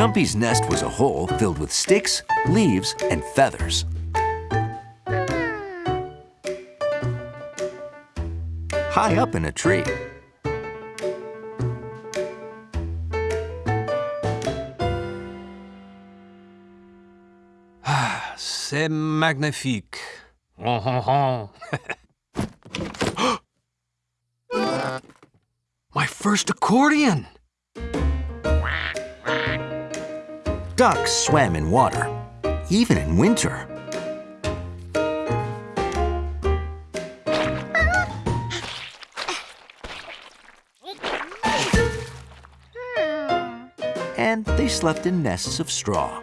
Jumpy's nest was a hole filled with sticks, leaves, and feathers. High up in a tree. C'est magnifique. My first accordion! Ducks swam in water, even in winter. And they slept in nests of straw.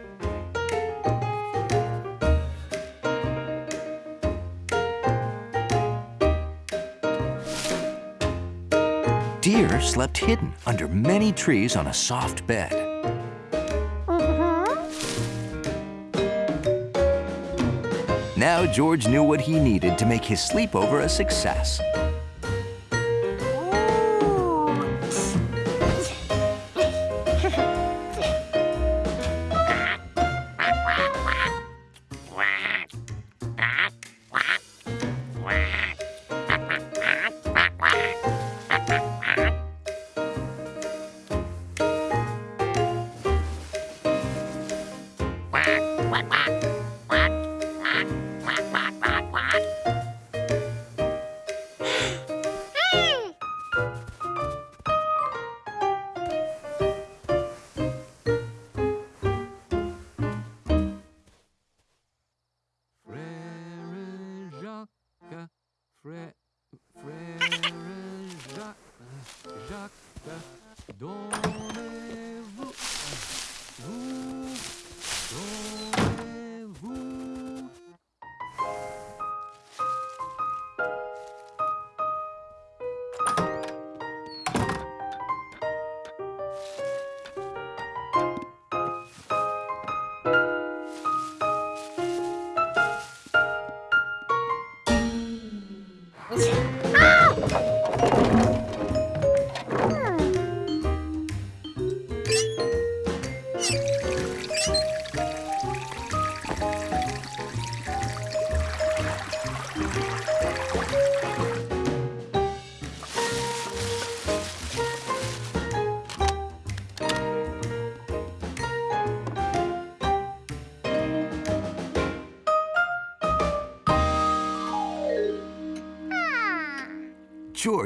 Deer slept hidden under many trees on a soft bed. Now George knew what he needed to make his sleepover a success.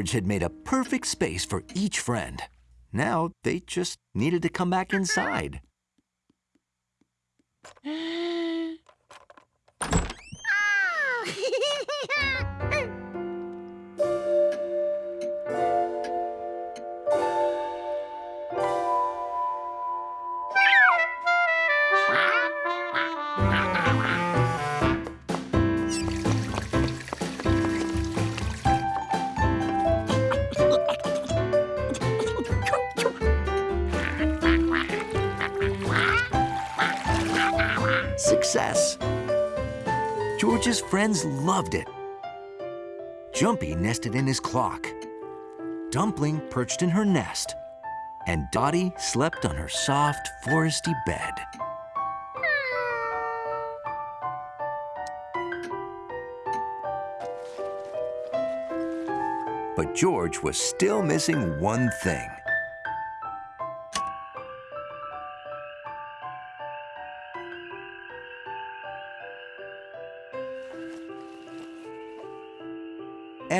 George had made a perfect space for each friend. Now they just needed to come back inside. Friends loved it. Jumpy nested in his clock. Dumpling perched in her nest. And Dottie slept on her soft, foresty bed. But George was still missing one thing.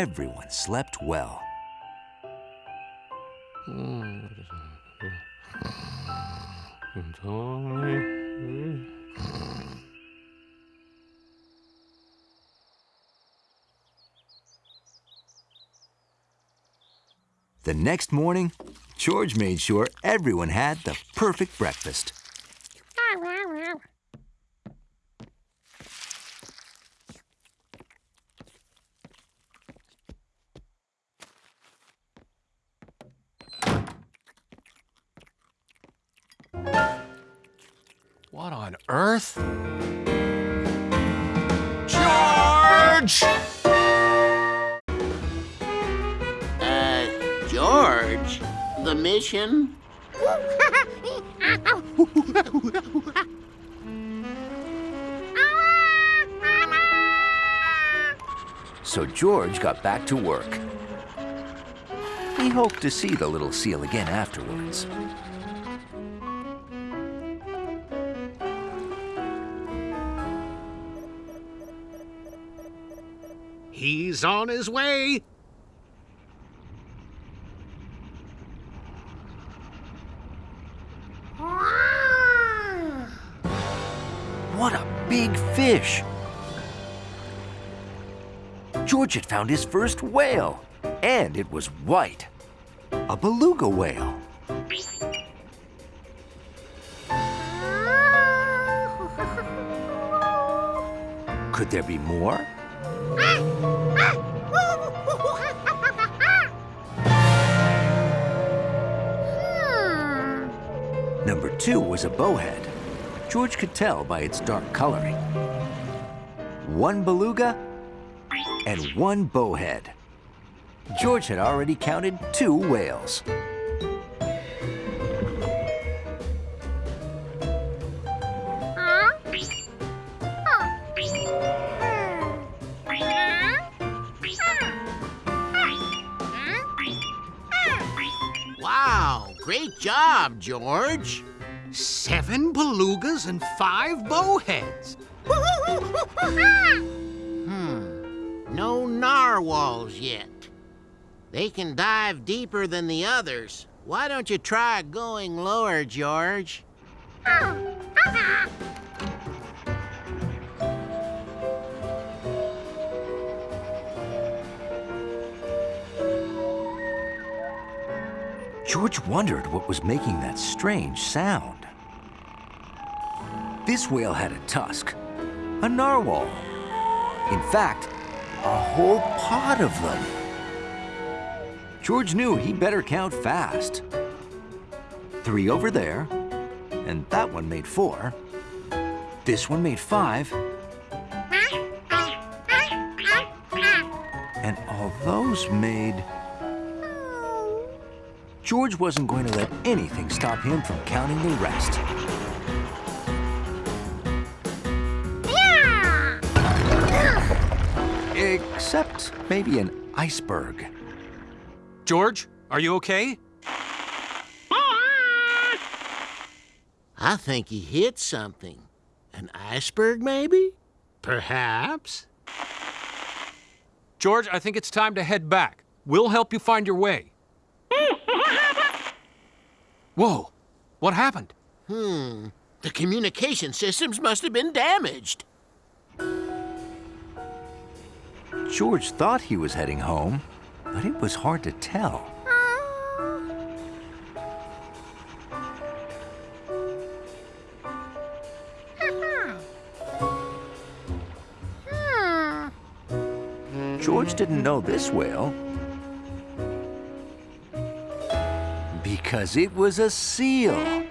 Everyone slept well. The next morning, George made sure everyone had the perfect breakfast. What on earth? George! Uh, George, the mission? So George got back to work. He hoped to see the little seal again afterwards. He's on his way. What a big fish! George had found his first whale, and it was white. A beluga whale. Could there be more? Was a bowhead. George could tell by its dark coloring. One beluga and one bowhead. George had already counted two whales. Wow, great job, George. Seven belugas and five bowheads. Hmm. No narwhals yet. They can dive deeper than the others. Why don't you try going lower, George? George wondered what was making that strange sound. This whale had a tusk, a narwhal. In fact, a whole pod of them. George knew he better count fast. Three over there, and that one made four. This one made five, and all those made... Oh. George wasn't going to let anything stop him from counting the rest. Except maybe an iceberg. George, are you okay? I think he hit something. An iceberg, maybe? Perhaps. George, I think it's time to head back. We'll help you find your way. Whoa, what happened? Hmm. The communication systems must have been damaged. George thought he was heading home, but it was hard to tell. George didn't know this whale because it was a seal.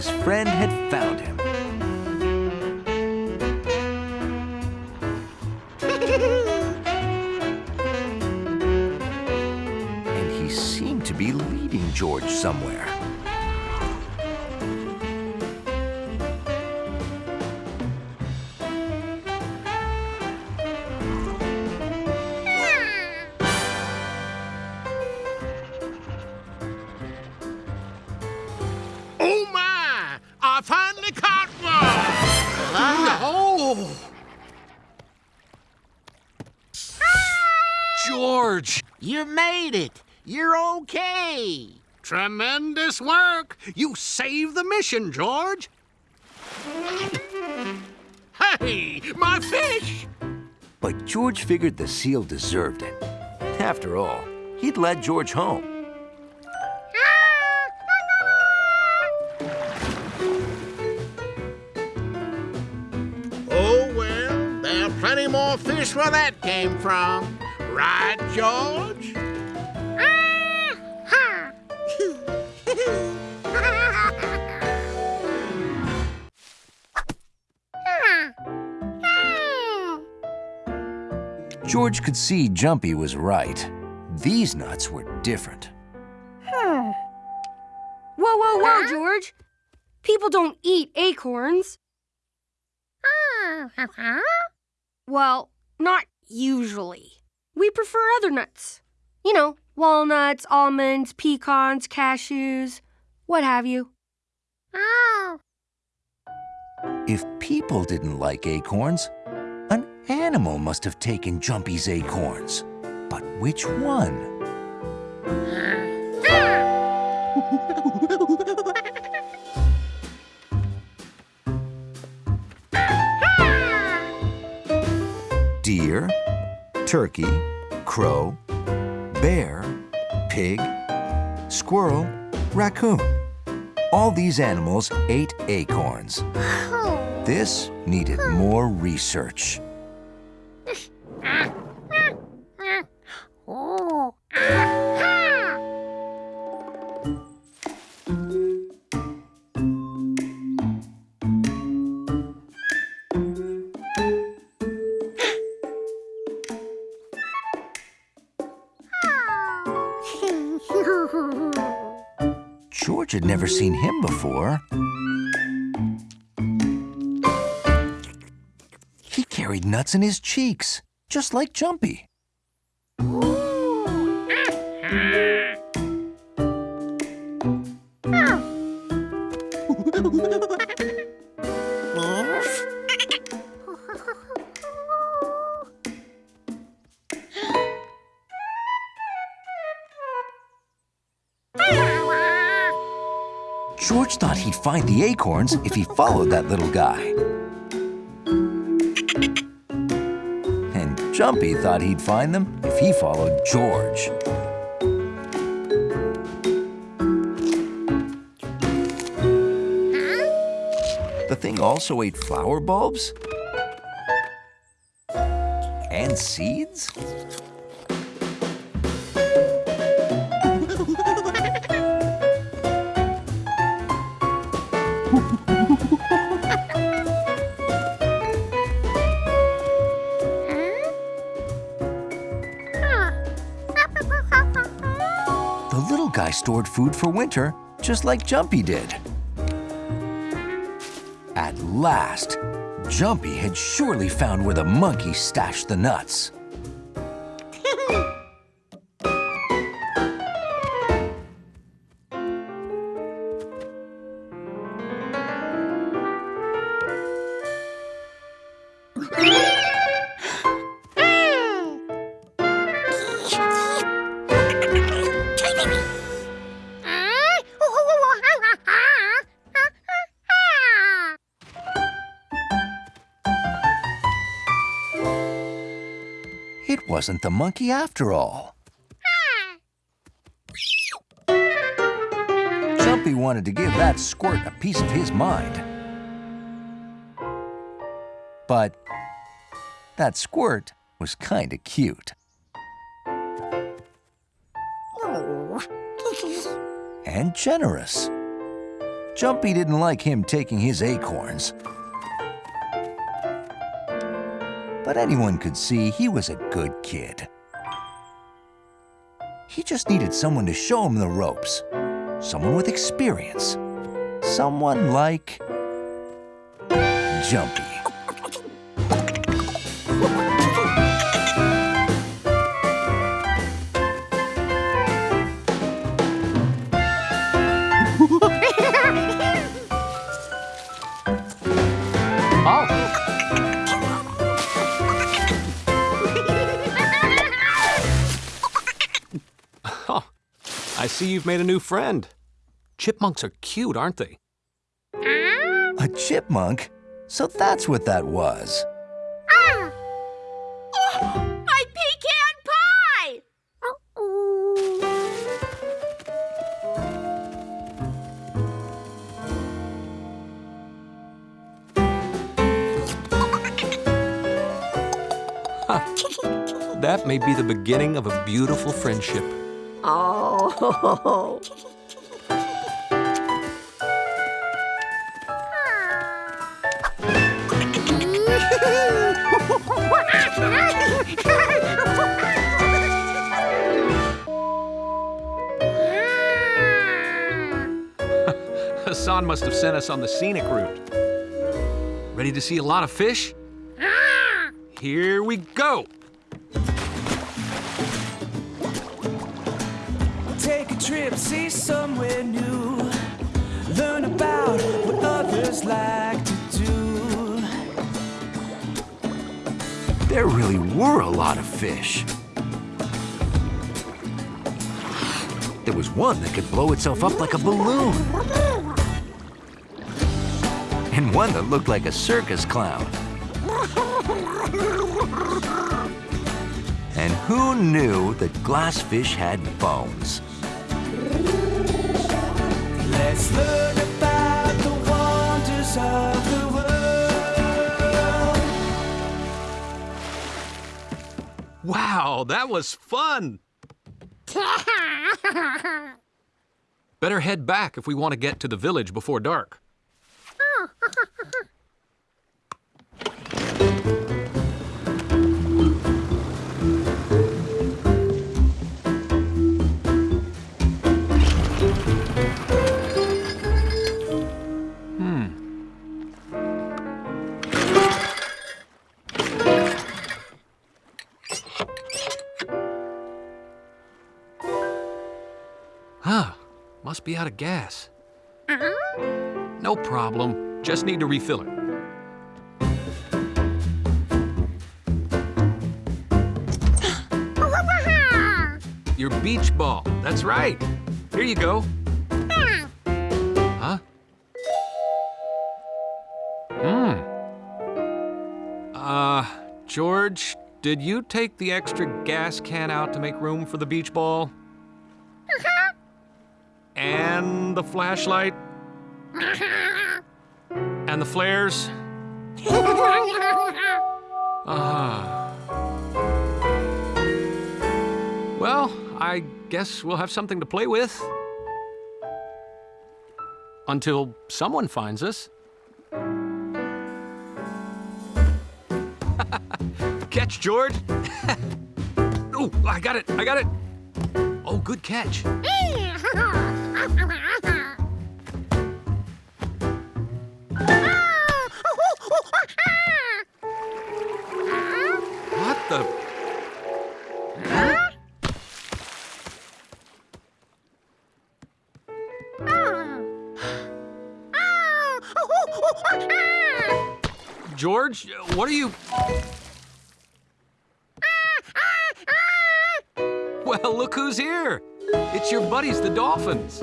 His friend had found him. and he seemed to be leading George somewhere. Tremendous work! You saved the mission, George! Hey, my fish! But George figured the seal deserved it. After all, he'd led George home. Oh, well, there are plenty more fish where that came from. Right, George? George could see Jumpy was right. These nuts were different. Whoa, whoa, whoa, George. People don't eat acorns. Oh, uh-huh. Well, not usually. We prefer other nuts. You know, walnuts, almonds, pecans, cashews, what have you. Oh. If people didn't like acorns, an animal must have taken Jumpy's acorns. But which one? Deer, turkey, crow, bear, pig, squirrel, raccoon. All these animals ate acorns. Oh. This needed more research. George had never seen him before. He carried nuts in his cheeks, just like Jumpy. George thought he'd find the acorns if he followed that little guy. Jumpy thought he'd find them if he followed George. The thing also ate flower bulbs and seeds. Stored food for winter, just like Jumpy did. At last, Jumpy had surely found where the monkey stashed the nuts. Wasn't the monkey after all. Jumpy wanted to give that squirt a piece of his mind. But that squirt was kinda cute. Oh. And generous. Jumpy didn't like him taking his acorns. But anyone could see he was a good kid. He just needed someone to show him the ropes. Someone with experience. Someone like... Jumpy. See you've made a new friend. Chipmunks are cute, aren't they? A chipmunk? So that's what that was. Ah! Oh, my pecan pie! That may be the beginning of a beautiful friendship. Oh. Hassan must have sent us on the scenic route. Ready to see a lot of fish? Here we go! Trip, see somewhere new. Learn about what others like to do. There really were a lot of fish. There was one that could blow itself up like a balloon. And one that looked like a circus clown. And who knew that glassfish had bones? Let's learn about the wonders of the world. Wow, that was fun. Better head back if we want to get to the village before dark. must be out of gas. No problem, just need to refill it. Your beach ball, that's right. Here you go. Huh? Hmm. Uh, George, did you take the extra gas can out to make room for the beach ball? The flashlight? And the flares? Ah. Well, I guess we'll have something to play with. Until someone finds us. catch, George! oh, I got it! I got it! Oh, good catch. What the? George, what are you? Well, look who's here. It's your buddies, the dolphins.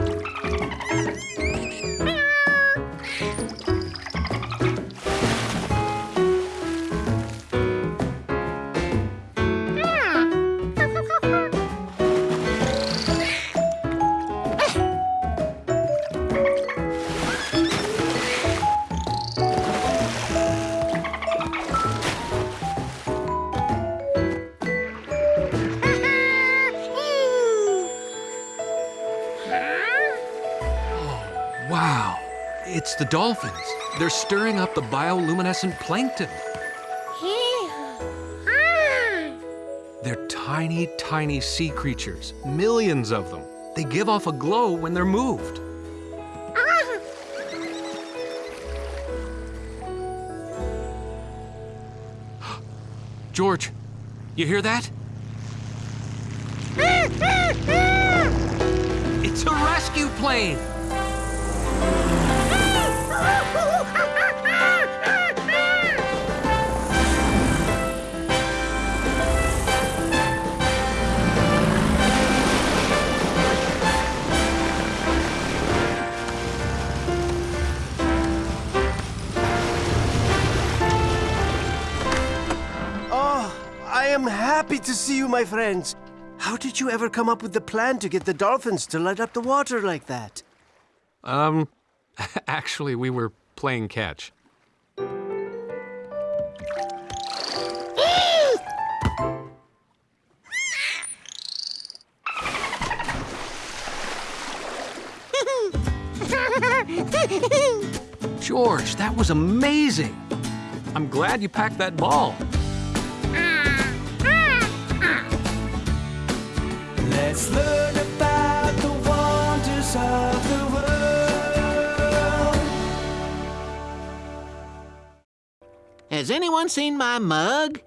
Dolphins. They're stirring up the bioluminescent plankton. They're tiny, tiny sea creatures, millions of them. They give off a glow when they're moved. Ah. George, you hear that? It's a rescue plane! Am happy to see you, my friends. How did you ever come up with the plan to get the dolphins to light up the water like that? Um, actually, we were playing catch. George, that was amazing. I'm glad you packed that ball. Let's learn about the wonders of the world. Has anyone seen my mug?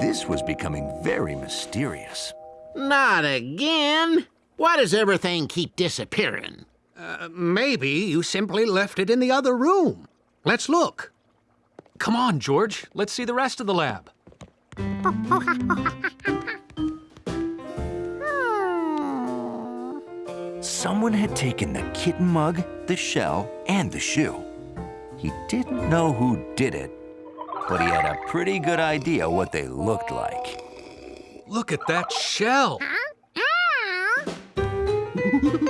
This was becoming very mysterious. Not again. Why does everything keep disappearing? Uh, maybe you simply left it in the other room. Let's look. Come on, George. Let's see the rest of the lab. Someone had taken the kitten mug, the shell, and the shoe. He didn't know who did it, but he had a pretty good idea what they looked like. Look at that shell.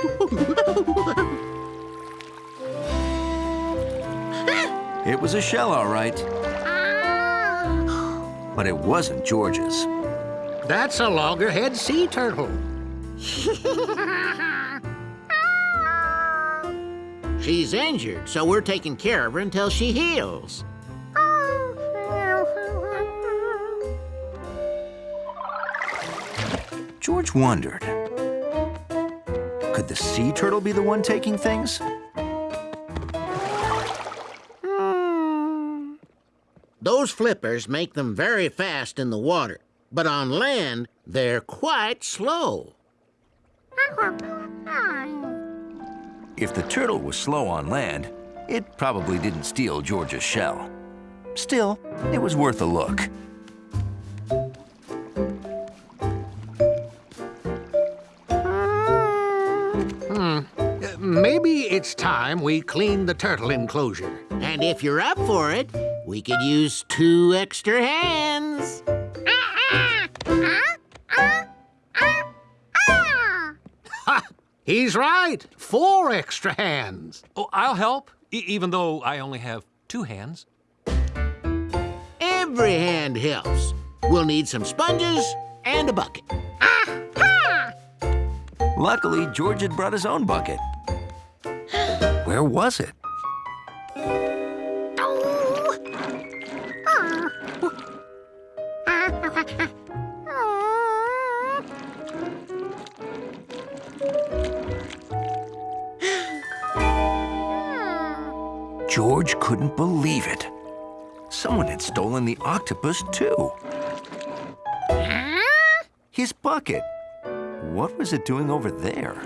It was a shell, all right. Ah. But it wasn't George's. That's a loggerhead sea turtle. She's injured, so we're taking care of her until she heals. George wondered. Could the sea turtle be the one taking things? Those flippers make them very fast in the water, but on land, they're quite slow. If the turtle was slow on land, it probably didn't steal George's shell. Still, it was worth a look. It's time we clean the turtle enclosure. And if you're up for it, we could use two extra hands. He's right. Four extra hands. Oh, I'll help, e- even though I only have two hands. Every hand helps. We'll need some sponges and a bucket. Luckily, George had brought his own bucket. Where was it? George couldn't believe it. Someone had stolen the octopus, too. His bucket. What was it doing over there?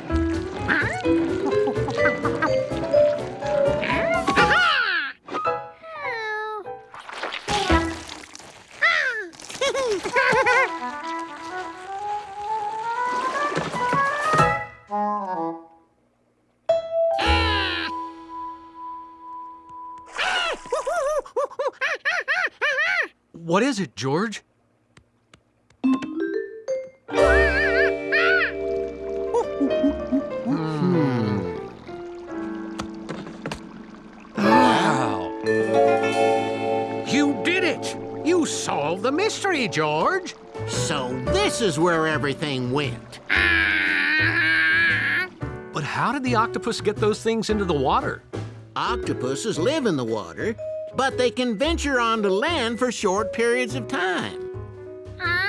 What is it, George? Wow. You did it. You solved the mystery, George. So this is where everything went. But how did the octopus get those things into the water? Octopuses live in the water, but they can venture onto land for short periods of time. Ah.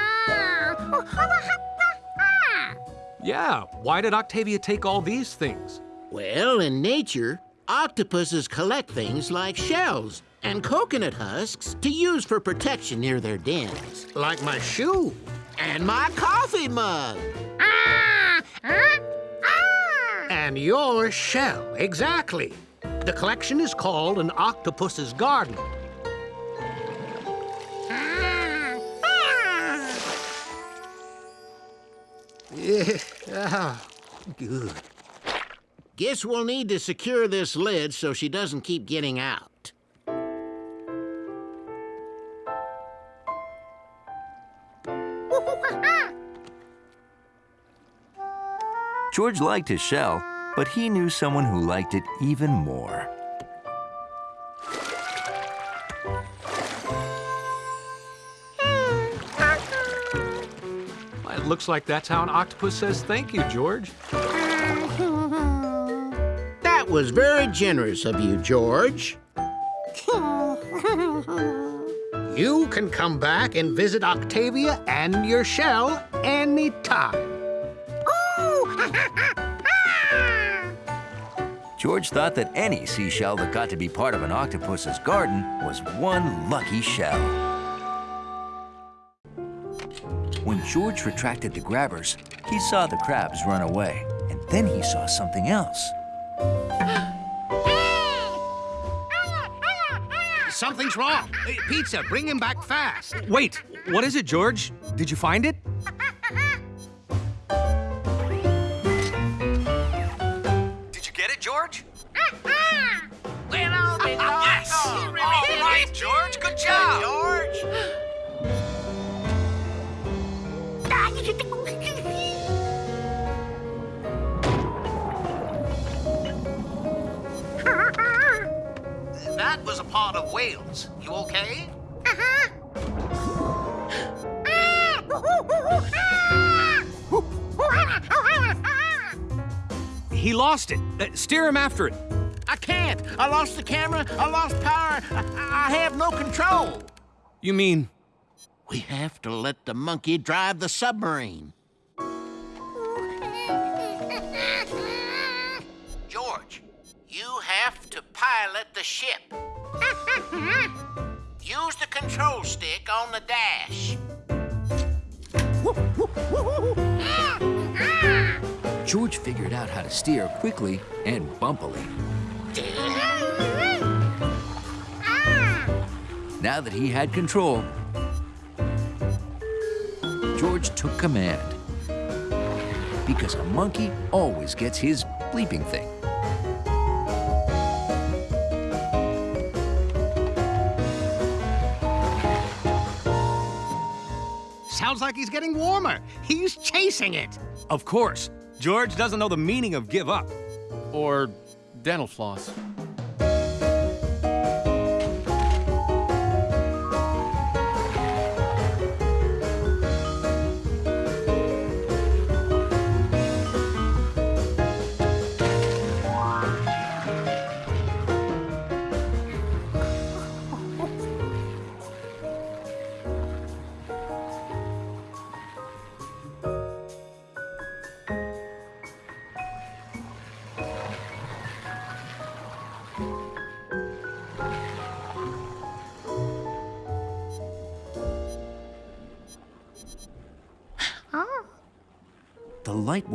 Yeah, why did Octavia take all these things? Well, in nature, octopuses collect things like shells and coconut husks to use for protection near their dens. Like my shoe. And my coffee mug. Ah! ah, ah. And your shell, exactly. The collection is called an octopus's garden. Yeah, ah, good. Guess we'll need to secure this lid so she doesn't keep getting out. George liked his shell, but he knew someone who liked it even more. It looks like that's how an octopus says thank you, George. That was very generous of you, George. You can come back and visit Octavia and your shell anytime. George thought that any seashell that got to be part of an octopus's garden was one lucky shell. When George retracted the grabbers, he saw the crabs run away, and then he saw something else. Something's wrong. Pizza, bring him back fast. Wait, what is it, George? Did you find it? Right, George, good job! George! That was a part of whales. You okay? Uh-huh. He lost it. Uh, steer him after it. I can't. I lost the camera. I lost power. I, I have no control. You mean We have to let the monkey drive the submarine. George, you have to pilot the ship. Use the control stick on the dash. George figured out how to steer quickly and bumpily. Now that he had control, George took command. Because a monkey always gets his bleeping thing. Sounds like he's getting warmer. He's chasing it. Of course. George doesn't know the meaning of give up. Or dental floss.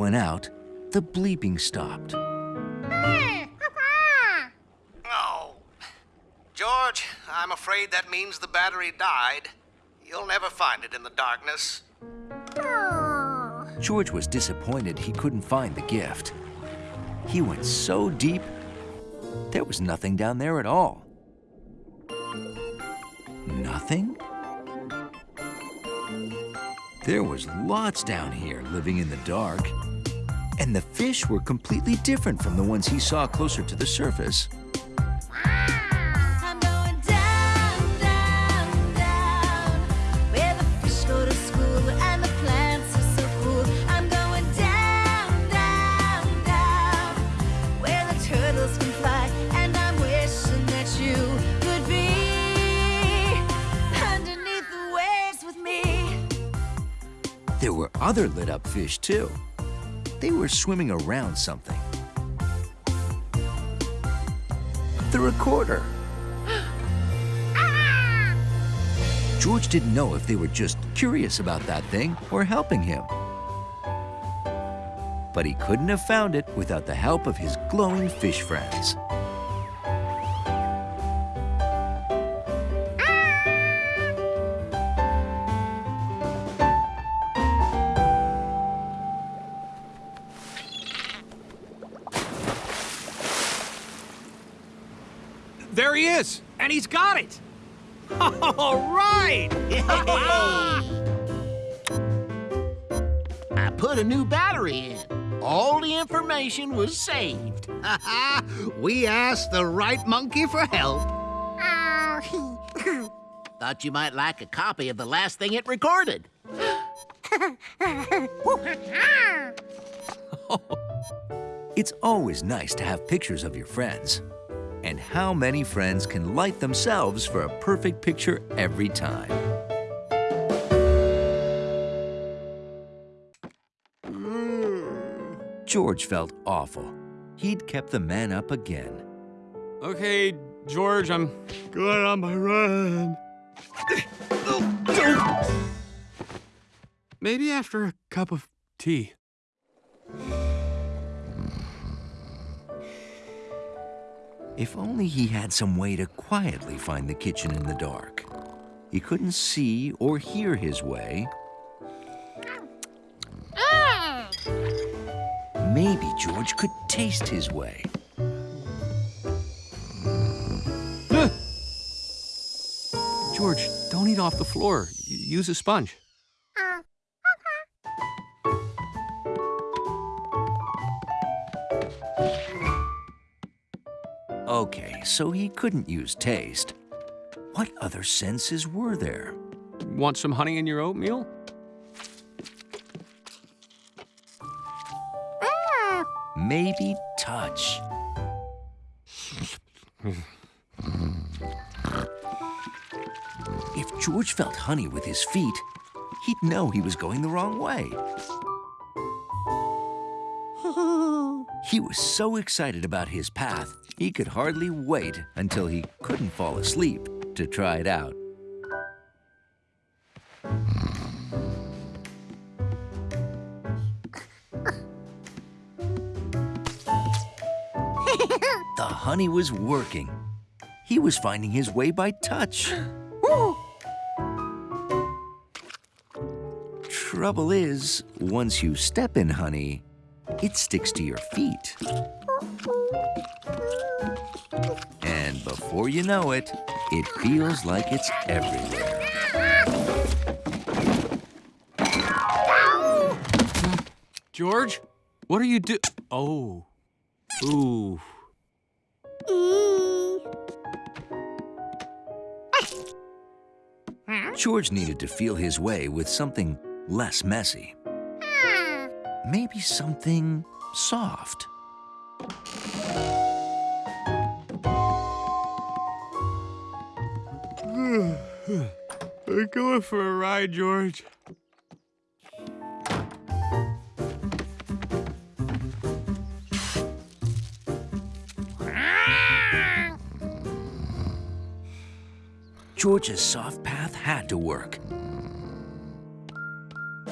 Went out, the bleeping stopped. Oh. George, I'm afraid that means the battery died. You'll never find it in the darkness. George was disappointed he couldn't find the gift. He went so deep, there was nothing down there at all. Nothing? There was lots down here living in the dark. And the fish were completely different from the ones he saw closer to the surface. I'm going down, down, down, where the fish go to school and the plants are so cool. I'm going down, down, down, where the turtles can fly, and I'm wishing that you could be underneath the waves with me. There were other lit up fish too. They were swimming around something. The recorder. Ah! George didn't know if they were just curious about that thing or helping him. But he couldn't have found it without the help of his glowing fish friends. Got it. All right. I put a new battery in. All the information was saved. we asked the right monkey for help. Thought you might like a copy of the last thing it recorded. It's always nice to have pictures of your friends. And how many friends can light themselves for a perfect picture every time? Hmm. George felt awful. he'd kept the man up again. Okay, George, I'm going on my run. Maybe after a cup of tea. If only he had some way to quietly find the kitchen in the dark. He couldn't see or hear his way. Maybe George could taste his way. George, don't eat off the floor. Use a sponge. Okay, so he couldn't use taste. What other senses were there? Want some honey in your oatmeal? Maybe touch. If George felt honey with his feet, he'd know he was going the wrong way. He was so excited about his path, he could hardly wait until he couldn't fall asleep to try it out. The honey was working. He was finding his way by touch. Trouble is, once you step in honey, it sticks to your feet. Before you know it, it feels like it's everywhere. George, what are you do? Oh. Ooh. George needed to feel his way with something less messy. Maybe something soft. We're going for a ride, George. George's soft path had to work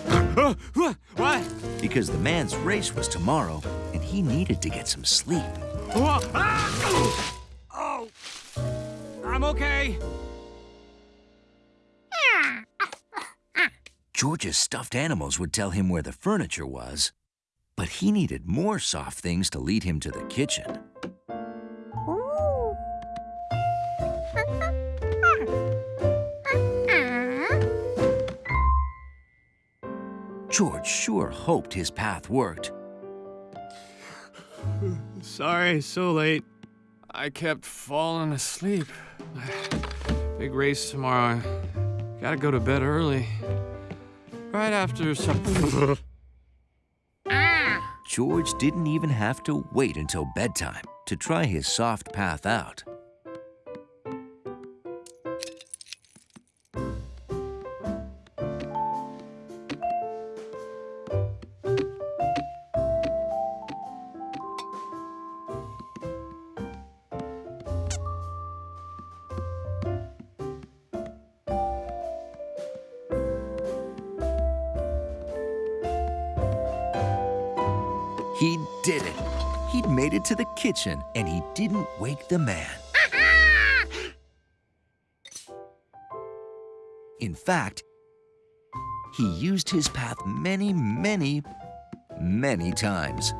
what? because the man's race was tomorrow and he needed to get some sleep. Whoa. Ah! Oh. I'm okay. George's stuffed animals would tell him where the furniture was, but he needed more soft things to lead him to the kitchen. George sure hoped his path worked. Sorry, so late. I kept falling asleep. Big race tomorrow. Gotta go to bed early. Right after supper. George didn't even have to wait until bedtime to try his soft path out. Kitchen and he didn't wake the man. In fact, he used his path many, many, many times.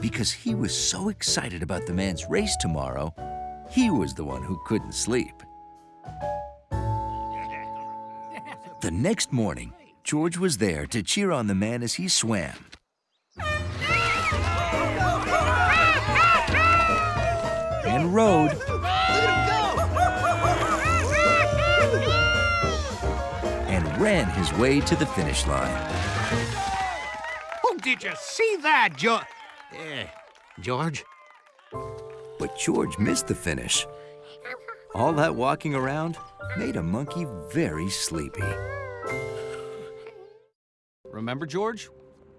Because he was so excited about the man's race tomorrow, he was the one who couldn't sleep. The next morning, George was there to cheer on the man as he swam. And rode. And ran his way to the finish line. Oh, did you see that, George? Eh, George? But George missed the finish. All that walking around made a monkey very sleepy. Remember, George?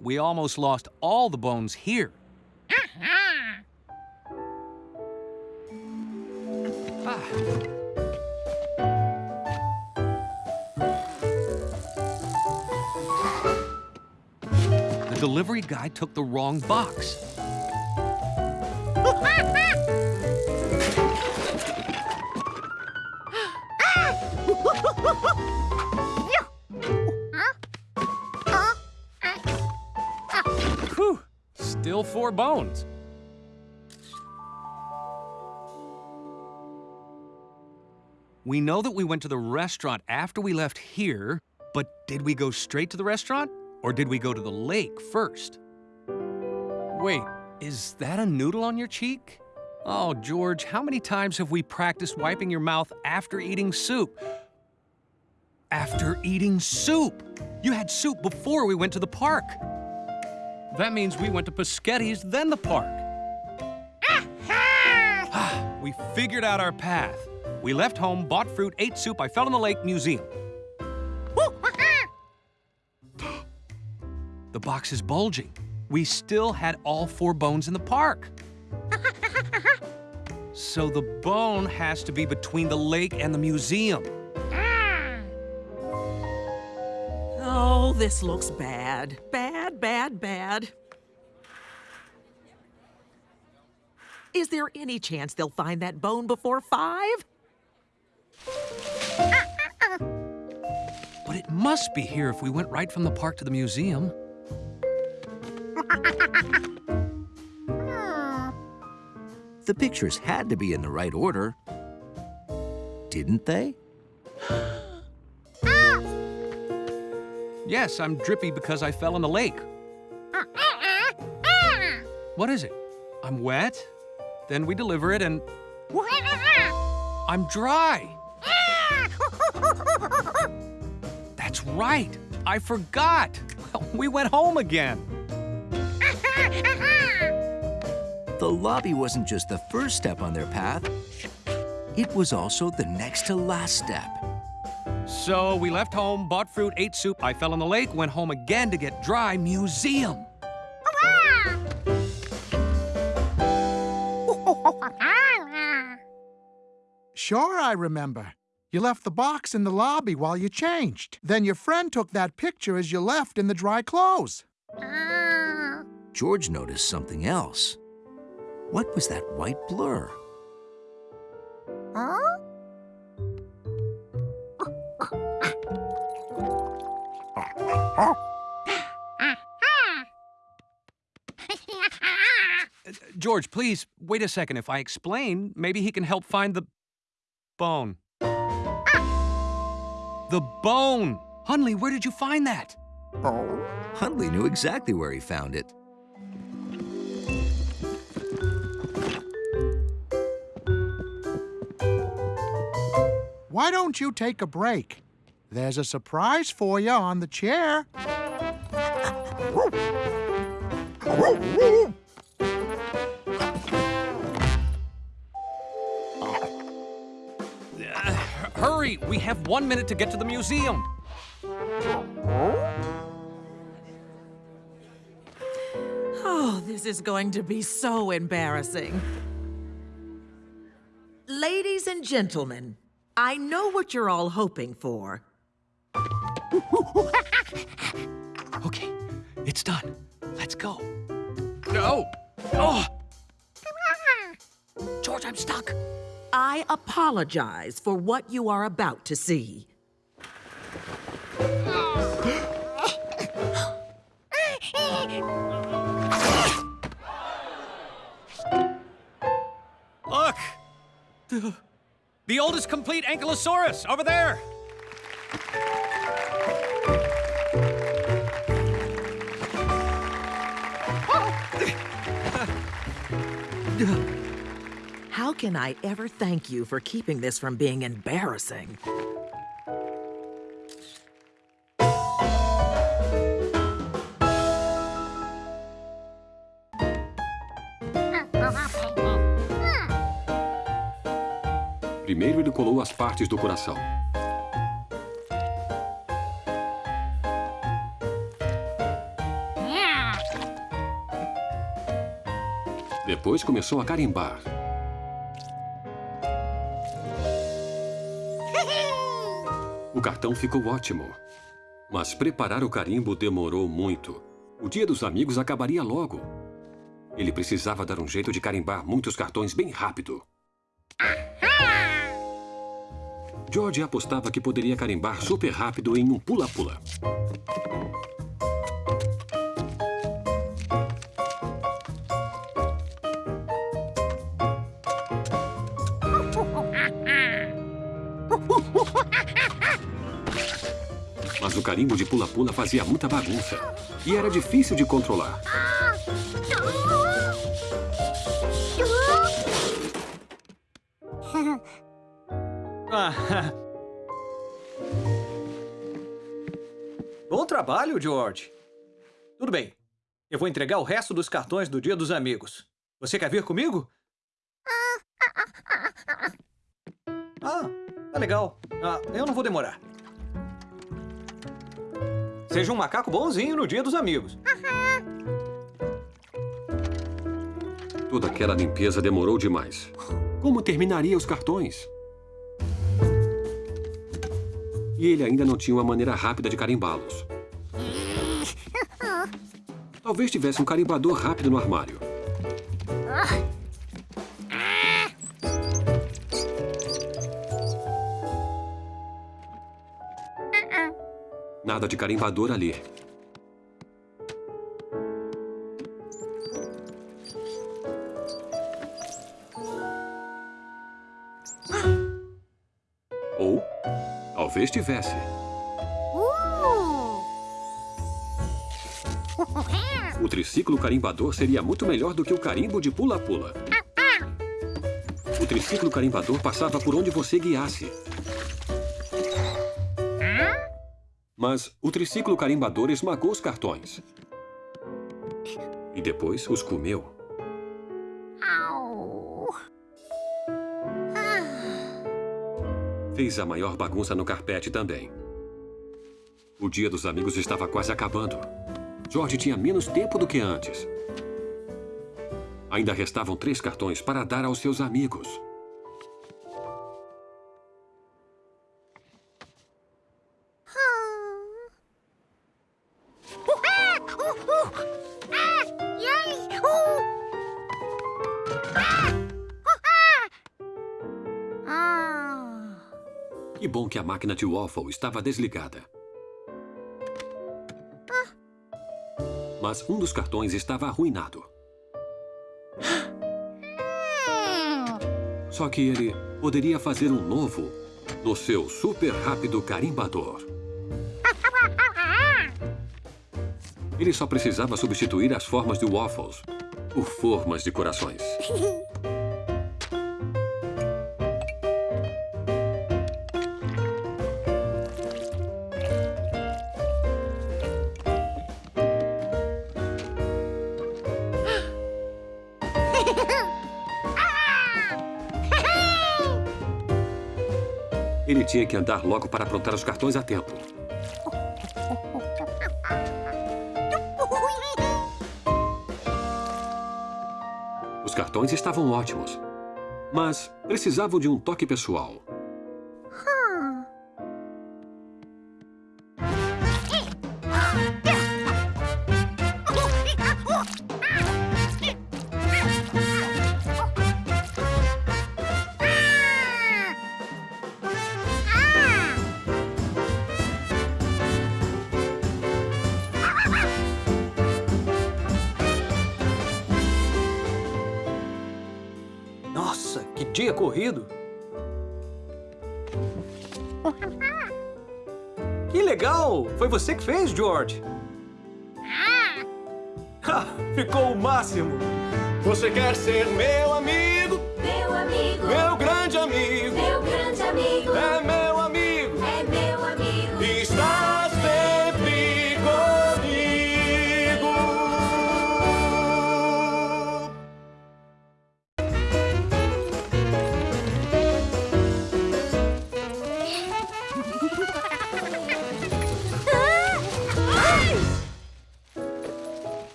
We almost lost all the bones here. Ah. The delivery guy took the wrong box. still four bones. We know that we went to the restaurant after we left here, but did we go straight to the restaurant or did we go to the lake first? Wait, is that a noodle on your cheek? Oh, George, how many times have we practiced wiping your mouth after eating soup? After eating soup! You had soup before we went to the park. That means we went to Pisghetti's, then the park. Ah, we figured out our path. We left home, bought fruit, ate soup, I fell in the lake, museum. The box is bulging. We still had all four bones in the park. So the bone has to be between the lake and the museum. Oh, this looks bad. Bad, bad, bad. Is there any chance they'll find that bone before five? But it must be here if we went right from the park to the museum. The pictures had to be in the right order. Didn't they? Yes, I'm drippy because I fell in the lake. What is it? I'm wet? Then we deliver it and. I'm dry. That's right. I forgot. We went home again. The lobby wasn't just the first step on their path, it was also the next to last step. So we left home, bought fruit, ate soup. I fell in the lake, went home again to get dry. Museum. Sure, I remember. You left the box in the lobby while you changed. Then your friend took that picture as you left in the dry clothes. George noticed something else. What was that white blur? George, please wait a second. If I explain, maybe he can help find the bone. The bone! Hundley, where did you find that? Hundley knew exactly where he found it. Why don't you take a break? There's a surprise for you on the chair. Uh, hurry! We have one minute to get to the museum. Oh, this is going to be so embarrassing. Ladies and gentlemen, I know what you're all hoping for. Okay, it's done. Let's go. No! Oh! George, I'm stuck. I apologize for what you are about to see. Look! The, oldest complete Ankylosaurus over there! How can I ever thank you for keeping this from being embarrassing? Primeiro ele colou as partes do coração. Depois começou a carimbar. O cartão ficou ótimo. Mas preparar o carimbo demorou muito. O dia dos amigos acabaria logo. Ele precisava dar um jeito de carimbar muitos cartões bem rápido. Ah! George apostava que poderia carimbar super rápido em um pula-pula. Mas o carimbo de pula-pula fazia muita bagunça. E era difícil de controlar. George. Tudo bem. Eu vou entregar o resto dos cartões do Dia dos Amigos. Você quer vir comigo? Ah, tá legal. Ah, eu não vou demorar. Seja um macaco bonzinho no Dia dos Amigos. Toda aquela limpeza demorou demais. Como terminaria os cartões? E ele ainda não tinha uma maneira rápida de carimbá-los. Talvez tivesse um carimbador rápido no armário. Nada de carimbador ali. Ou talvez tivesse. O triciclo carimbador seria muito melhor do que o carimbo de pula-pula. O triciclo carimbador passava por onde você guiasse. Mas o triciclo carimbador esmagou os cartões. E depois os comeu. Fez a maior bagunça no carpete também. O dia dos amigos estava quase acabando. George tinha menos tempo do que antes. Ainda restavam três cartões para dar aos seus amigos. Que bom que a máquina de waffle estava desligada. Mas um dos cartões estava arruinado. Só que ele poderia fazer um novo no seu super rápido carimbador. Ele só precisava substituir as formas de waffles por formas de corações. tinha que andar logo para aprontar os cartões a tempo. Os cartões estavam ótimos, mas precisavam de um toque pessoal. Nossa, que dia corrido! Que legal! Foi você que fez, George? Ah, Ficou o máximo! Você quer ser meu amigo?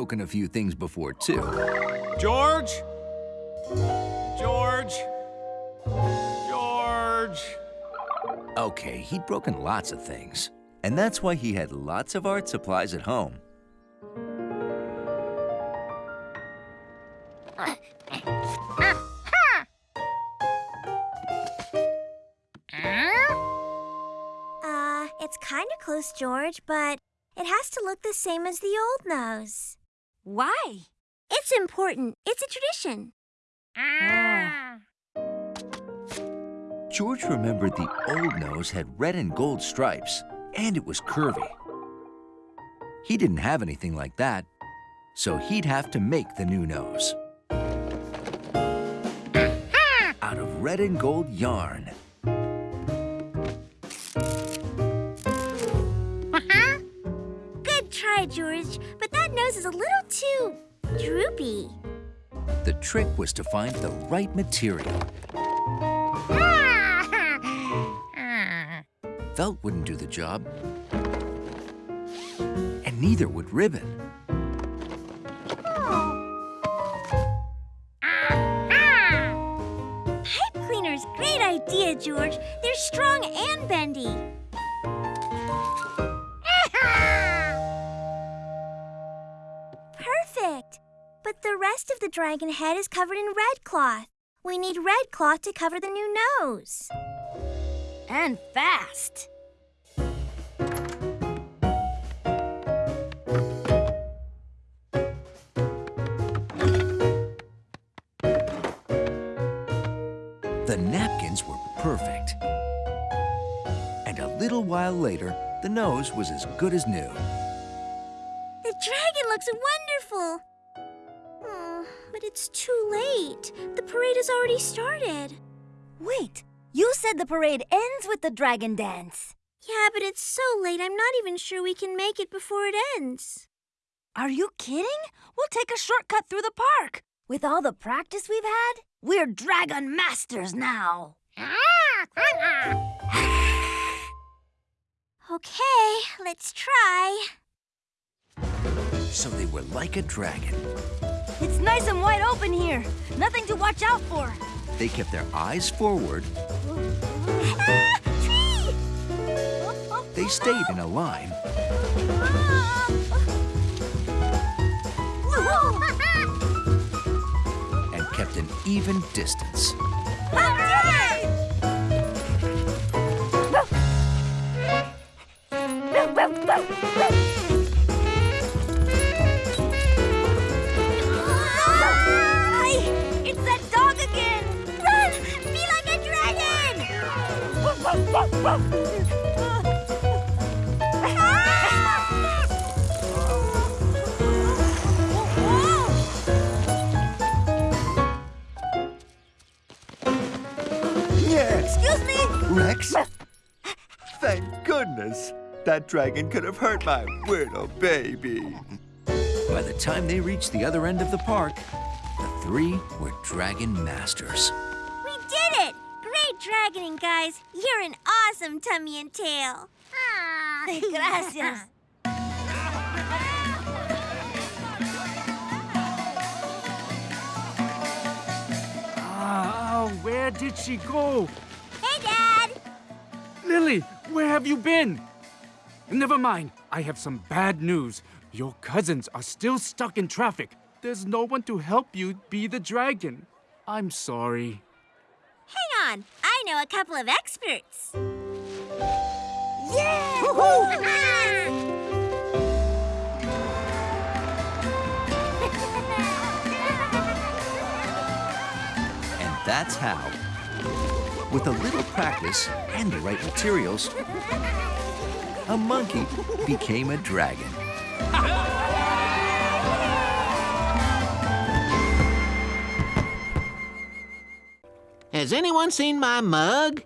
Broken a few things before, too. George? George? George? Okay, he'd broken lots of things. And that's why he had lots of art supplies at home. Uh, it's kind of close, George, but it has to look the same as the old nose. Why? It's important. It's a tradition. Ah. George remembered the old nose had red and gold stripes, and it was curvy. He didn't have anything like that, so he'd have to make the new nose. Out of red and gold yarn. Try, George, but that nose is a little too droopy. The trick was to find the right material. Felt wouldn't do the job, and neither would ribbon. Pipe cleaner's great idea, George. They're strong and bendy. But the rest of the dragon head is covered in red cloth. We need red cloth to cover the new nose. And fast. The napkins were perfect. And a little while later, the nose was as good as new. The dragon looks wonderful. But it's too late. The parade has already started. Wait, you said the parade ends with the dragon dance. Yeah, but it's so late, I'm not even sure we can make it before it ends. Are you kidding? We'll take a shortcut through the park. With all the practice we've had, we're dragon masters now. Okay, let's try. So they were like a dragon. It's nice and wide open here. Nothing to watch out for. They kept their eyes forward. They stayed in a line. and kept an even distance. It's Excuse me? Rex? Thank goodness. That dragon could have hurt my little baby. By the time they reached the other end of the park, the three were dragon masters. We did it! Great dragoning, guys. You're an awesome tummy and tail. Ah, Gracias. Ah, where did she go? Hey, Dad! Lily, where have you been? Never mind. I have some bad news. Your cousins are still stuck in traffic. There's no one to help you be the dragon. I'm sorry. Hang on. I know a couple of experts. And that's how, with a little practice and the right materials, a monkey became a dragon. Has anyone seen my mug?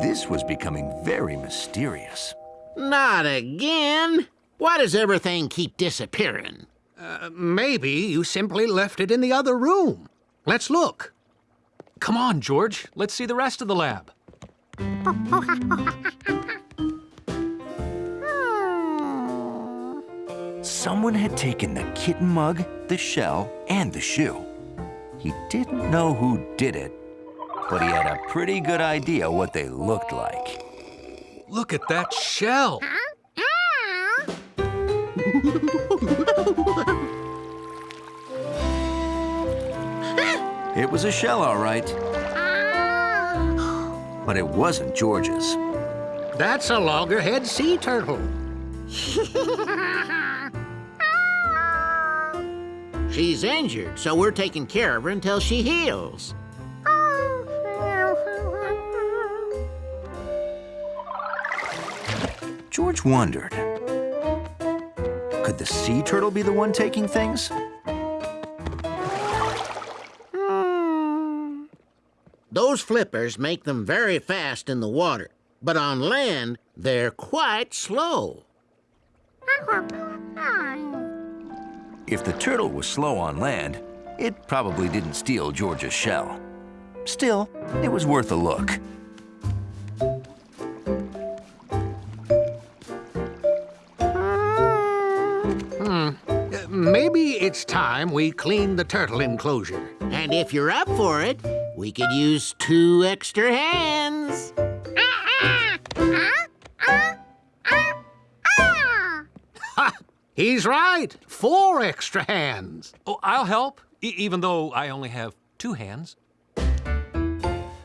This was becoming very mysterious. Not again. Why does everything keep disappearing? Uh, maybe you simply left it in the other room. Let's look. Come on, George. Let's see the rest of the lab. Someone had taken the kitten mug, the shell, and the shoe. He didn't know who did it, but he had a pretty good idea what they looked like. Look at that shell. It was a shell, all right. But it wasn't George's. That's a loggerhead sea turtle. She's injured, so we're taking care of her until she heals. George wondered, could the sea turtle be the one taking things? Hmm. Those flippers make them very fast in the water, but on land, they're quite slow. If the turtle was slow on land, it probably didn't steal George's shell. Still, it was worth a look. Hmm. Uh, Maybe it's time we clean the turtle enclosure. And if you're up for it, we could use two extra hands. Ha! He's right. Four extra hands. Oh, I'll help, e- even though I only have two hands.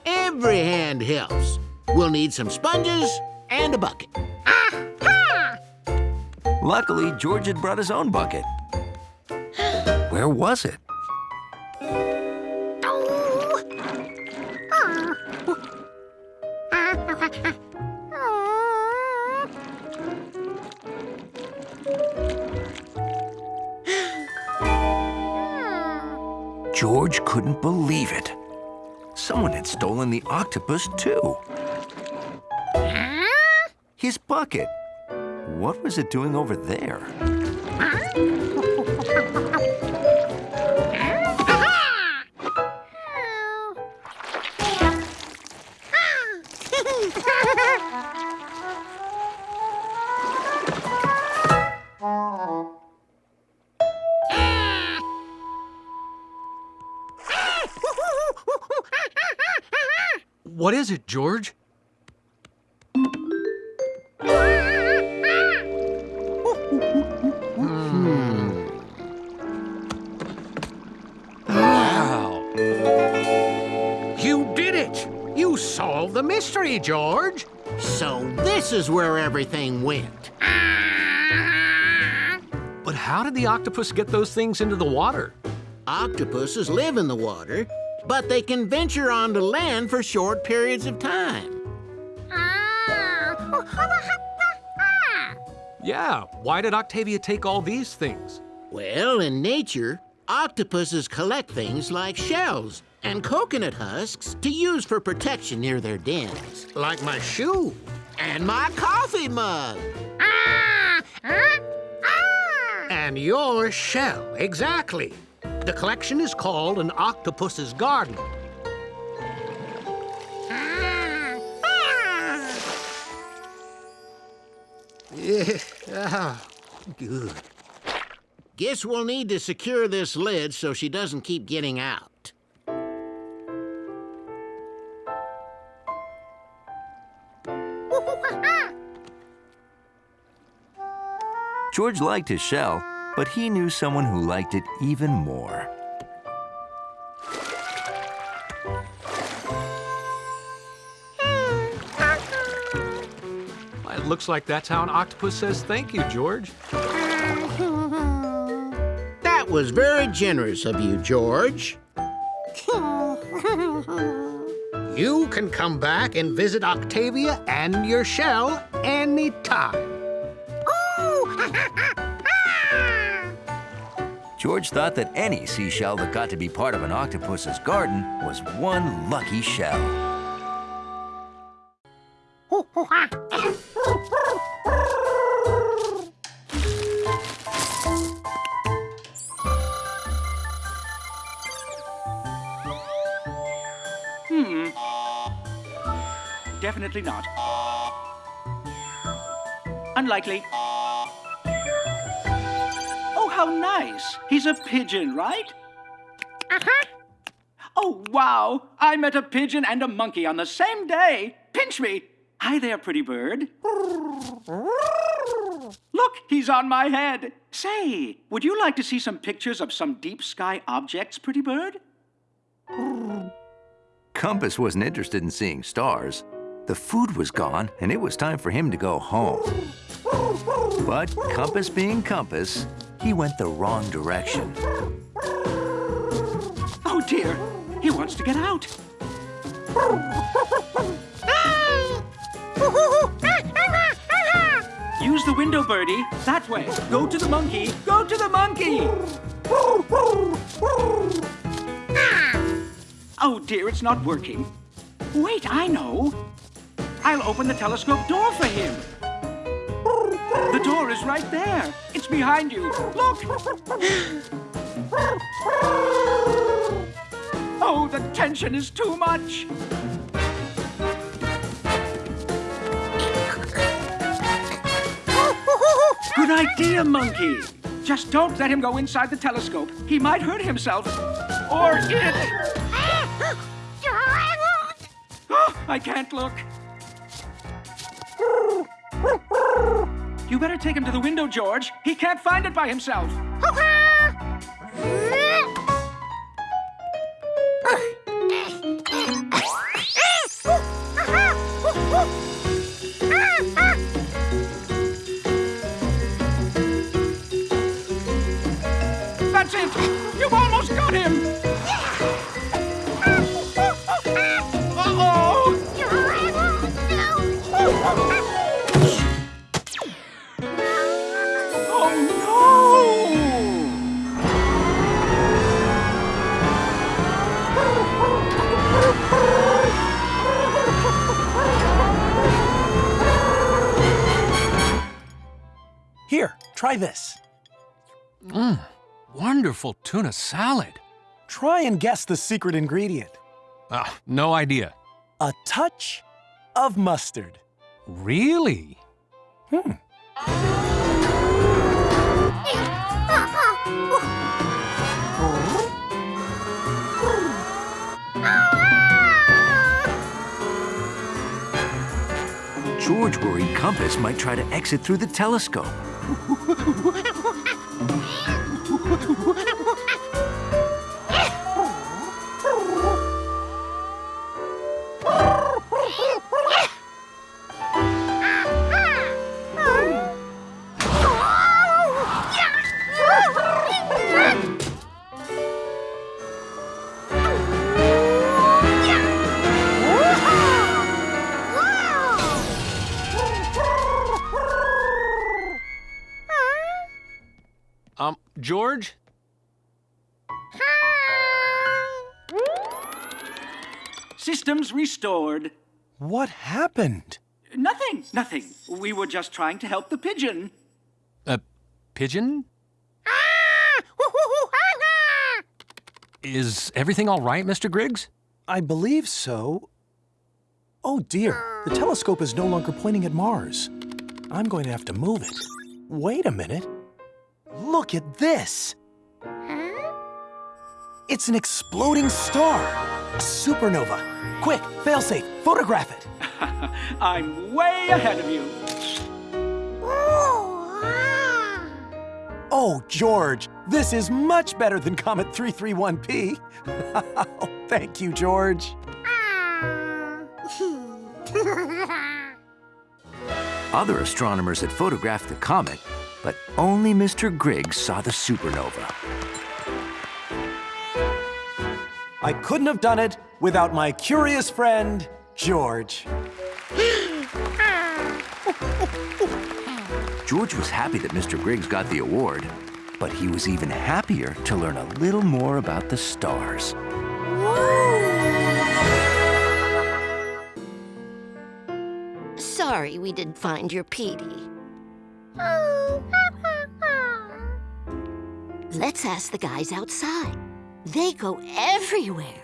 Every hand helps. We'll need some sponges and a bucket. Ah. Luckily, George had brought his own bucket. Where was it? George couldn't believe it. Someone had stolen the octopus, too. His bucket. What was it doing over there? What is it, George? Wow. You did it. You solved the mystery, George. So this is where everything went. But how did the octopus get those things into the water? Octopuses live in the water, but they can venture onto land for short periods of time. Yeah, why did Octavia take all these things? Well, in nature, octopuses collect things like shells and coconut husks to use for protection near their dens. Like my shoe. And my coffee mug. Ah! Huh? Ah! And your shell, exactly. The collection is called an octopus's garden. Yeah, ah, good. Guess we'll need to secure this lid so she doesn't keep getting out. George liked his shell, but he knew someone who liked it even more. Hmm. It looks like that's how an octopus says thank you, George. That was very generous of you, George. You can come back and visit Octavia and your shell anytime. George thought that any seashell that got to be part of an octopus's garden was one lucky shell. Hmm. Definitely not. Unlikely. Oh, how nice. He's a pigeon, right? Uh-huh. Oh, wow. I met a pigeon and a monkey on the same day. Pinch me. Hi there, pretty bird. Look, he's on my head. Say, would you like to see some pictures of some deep sky objects, pretty bird? Compass wasn't interested in seeing stars. The food was gone, and it was time for him to go home. But Compass being Compass, he went the wrong direction. Oh, dear. He wants to get out. Use the window, Birdie. That way. Go to the monkey. Go to the monkey. Oh, dear, it's not working. Wait, I know. I'll open the telescope door for him. The door is right there. It's behind you. Look. Oh, the tension is too much. Good idea, monkey. Just don't let him go inside the telescope. He might hurt himself. Or it. Oh, I can't look. You better take him to the window, George. He can't find it by himself. Wonderful tuna salad. Try and guess the secret ingredient. Ah, no idea. A touch of mustard. Really? Hmm. George worried Compass might try to exit through the telescope. George? Systems restored. What happened? Nothing, nothing. We were just trying to help the pigeon. A pigeon? Ah! Is everything all right, Mr. Griggs? I believe so. Oh dear, the telescope is no longer pointing at Mars. I'm going to have to move it. Wait a minute. Look at this. It's an exploding star. A supernova. Quick, failsafe, photograph it. I'm way ahead of you. Oh, ah. George, this is much better than Comet 331P. Thank you, George. Ah. Other astronomers had photographed the comet, but only Mr. Griggs saw the supernova. I couldn't have done it without my curious friend, George. George was happy that Mr. Griggs got the award, but he was even happier to learn a little more about the stars. Sorry we didn't find your Petey. Let's ask the guys outside. They go everywhere.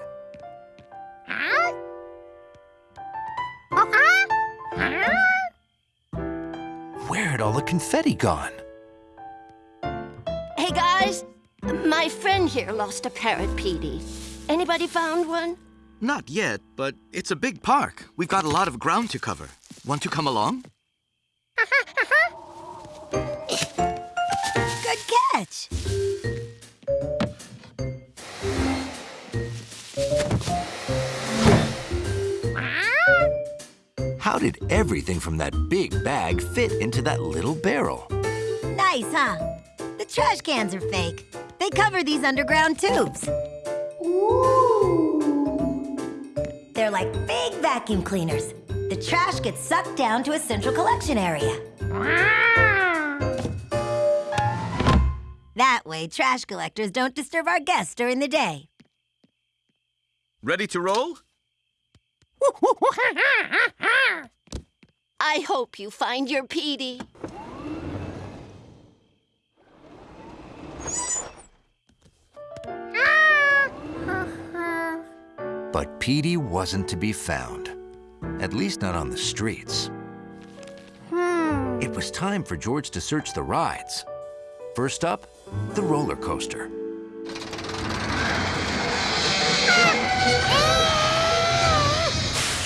Where had all the confetti gone? Hey, guys. My friend here lost a parrot, Petey. Anybody found one? Not yet, but it's a big park. We've got a lot of ground to cover. Want to come along? Good catch. How did everything from that big bag fit into that little barrel? Nice, huh? The trash cans are fake. They cover these underground tubes. They're like big vacuum cleaners. The trash gets sucked down to a central collection area. That way, trash collectors don't disturb our guests during the day. Ready to roll? I hope you find your Petey. But Petey wasn't to be found. At least not on the streets. Hmm. It was time for George to search the rides. First up, the roller coaster.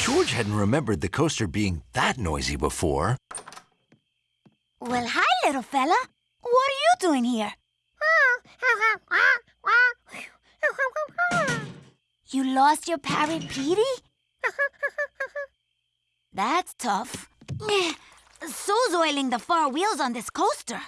George hadn't remembered the coaster being that noisy before. Well, hi, little fella. What are you doing here? You lost your parrot, Petey? That's tough. So's oiling the far wheels on this coaster.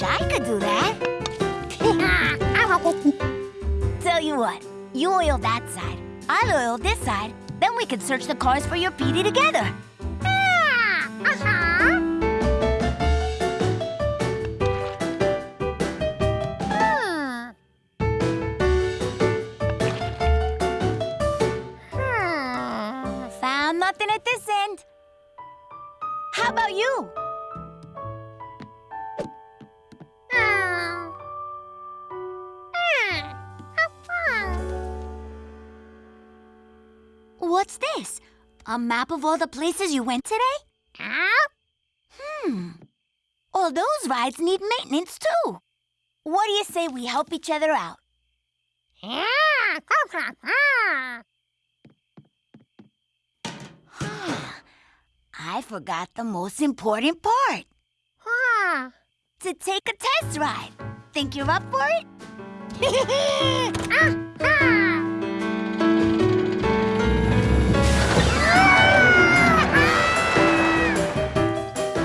I could do that. Tell you what, you oil that side, I'll oil this side, then we can search the cars for your Petey together. Found at this end. How about you? What's this? A map of all the places you went today? Hmm. All those rides need maintenance too. What do you say we help each other out? I forgot the most important part. To take a test ride. Think you're up for it?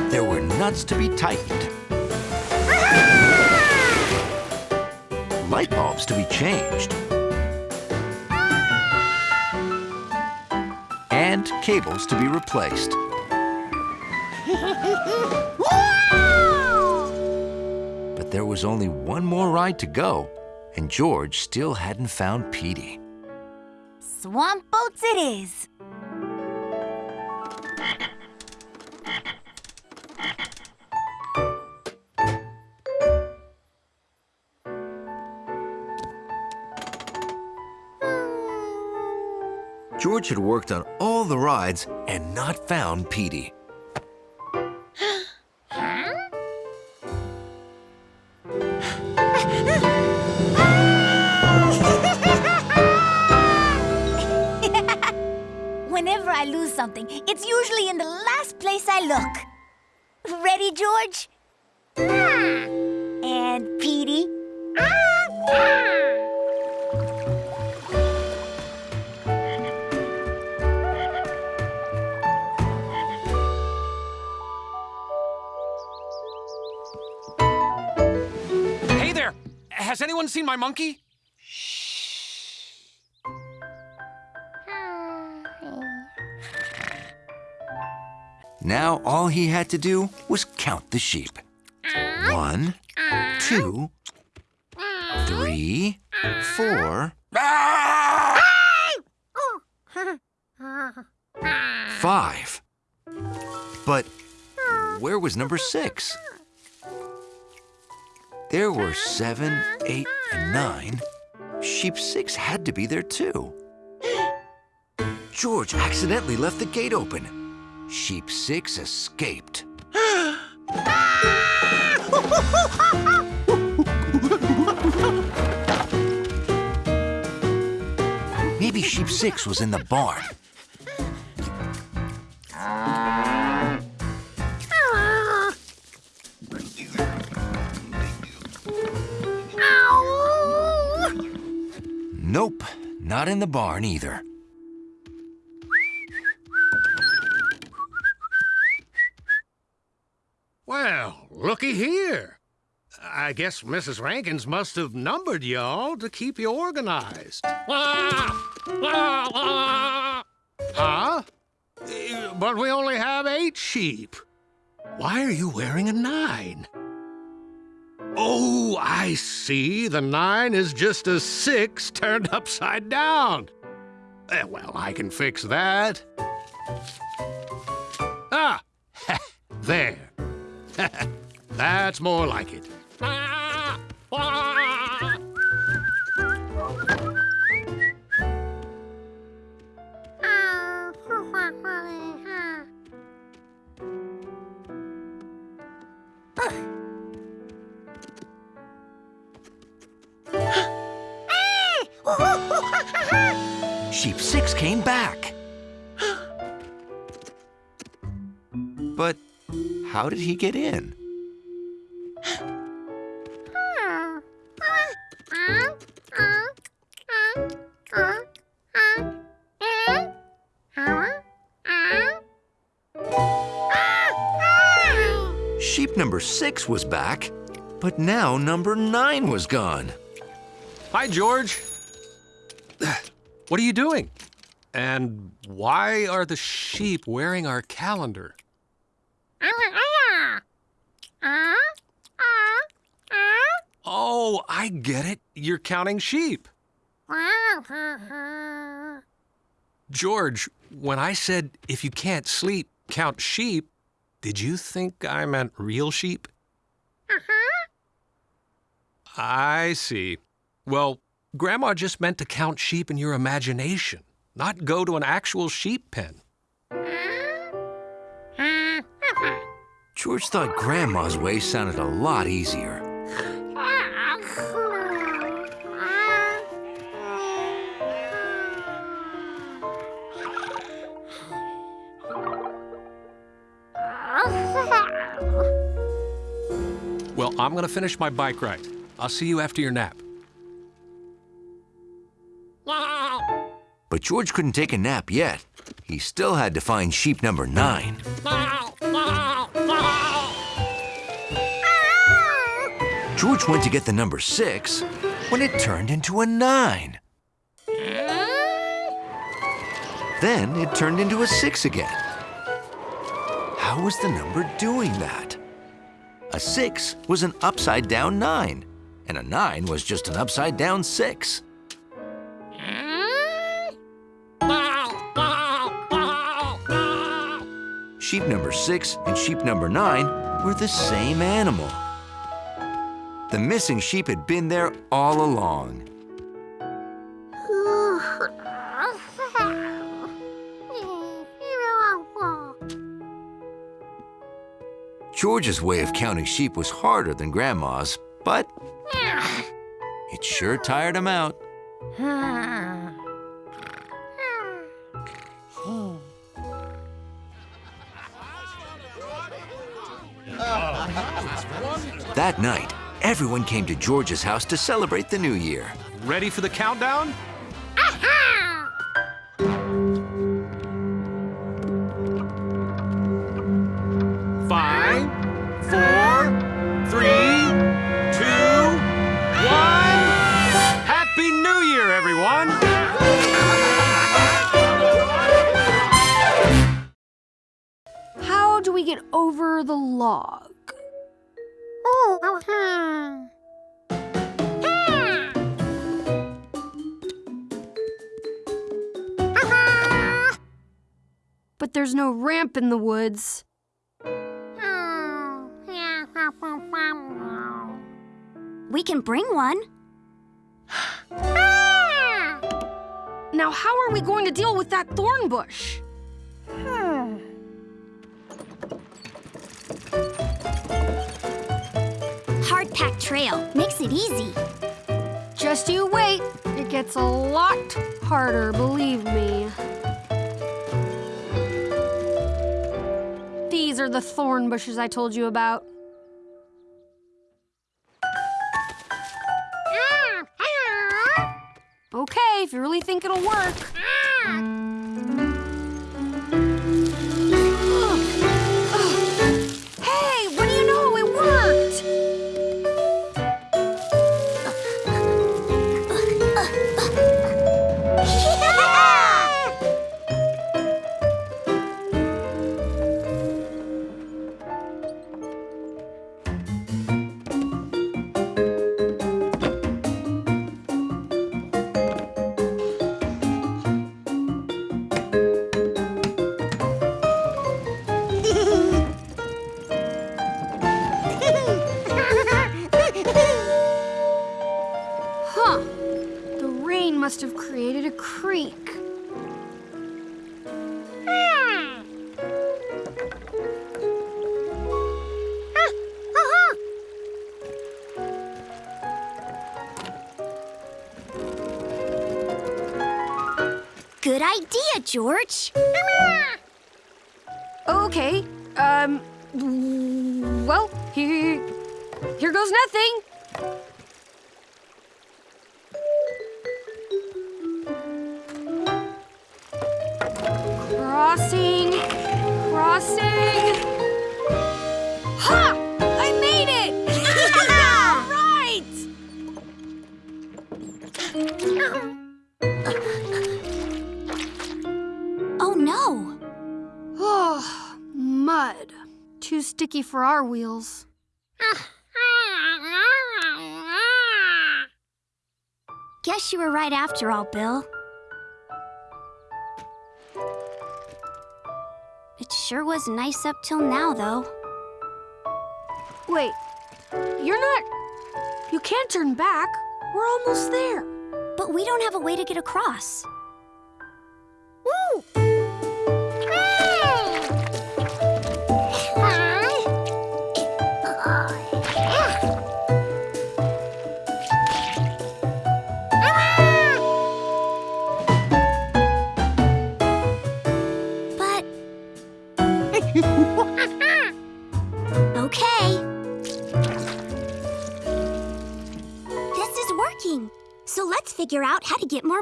There were nuts to be tightened. Light bulbs to be changed. And cables to be replaced. But there was only one more ride to go, and George still hadn't found Petey. Swamp boats it is. George had worked on all the rides and not found Petey. Monkey? Now all he had to do was count the sheep. One, two, three, four, five. But where was number six? there were seven, eight, and nine, sheep six had to be there too. George accidentally left the gate open. Sheep six escaped. Maybe sheep six was in the barn. Not in the barn either. Well, looky here. I guess Mrs. Renkins must have numbered y'all to keep you organized. Huh? But we only have eight sheep. Why are you wearing a nine? Oh, I see. The nine is just a six turned upside down. Eh, well, I can fix that. Ah, there. That's more like it. Sheep six came back. But how did he get in? Sheep number six was back, but now number nine was gone. Hi, George. What are you doing? And why are the sheep wearing our calendar? Oh, I get it. You're counting sheep. George, when I said if you can't sleep, count sheep, did you think I meant real sheep? Uh-huh. I see. Well, Grandma just meant to count sheep in your imagination, not go to an actual sheep pen. George thought Grandma's way sounded a lot easier. Well, I'm going to finish my bike ride. I'll see you after your nap. But George couldn't take a nap yet. He still had to find sheep number nine. George went to get the number six when it turned into a nine. Then it turned into a six again. How was the number doing that? A six was an upside down nine, and a nine was just an upside down six. Sheep number six and sheep number nine were the same animal. The missing sheep had been there all along. George's way of counting sheep was harder than Grandma's, but it sure tired him out. That night, everyone came to George's house to celebrate the new year. Ready for the countdown? Five, we get over the log? Oh, oh, hmm. Hmm. But there's no ramp in the woods. Hmm. we can bring one. Now, how are we going to deal with that thorn bush? Trail makes it easy. Just you wait. It gets a lot harder, believe me. These are the thorn bushes I told you about. Mm, okay, if you really think it'll work. Mm. George. Okay. Um. Well, here, here goes nothing. Our wheels. Guess you were right after all, Bill. It sure was nice up till now, though. Wait, you're not. You can't turn back. We're almost there. But we don't have a way to get across.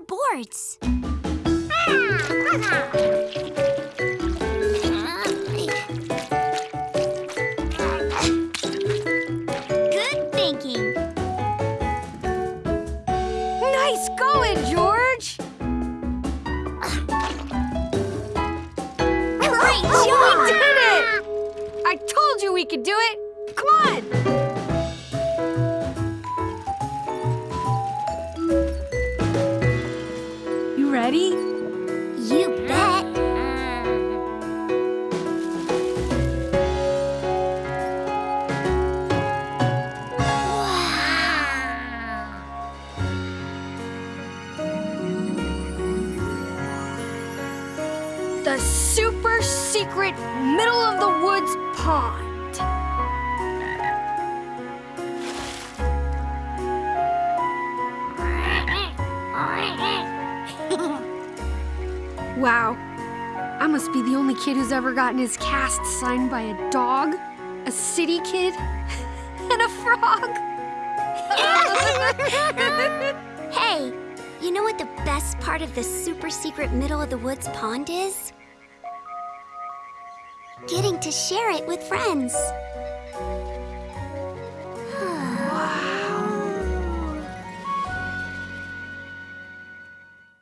Boards. Ah, ever gotten his cast signed by a dog, a city kid, and a frog. Hey, you know what the best part of the super secret middle of the woods pond is? Getting to share it with friends.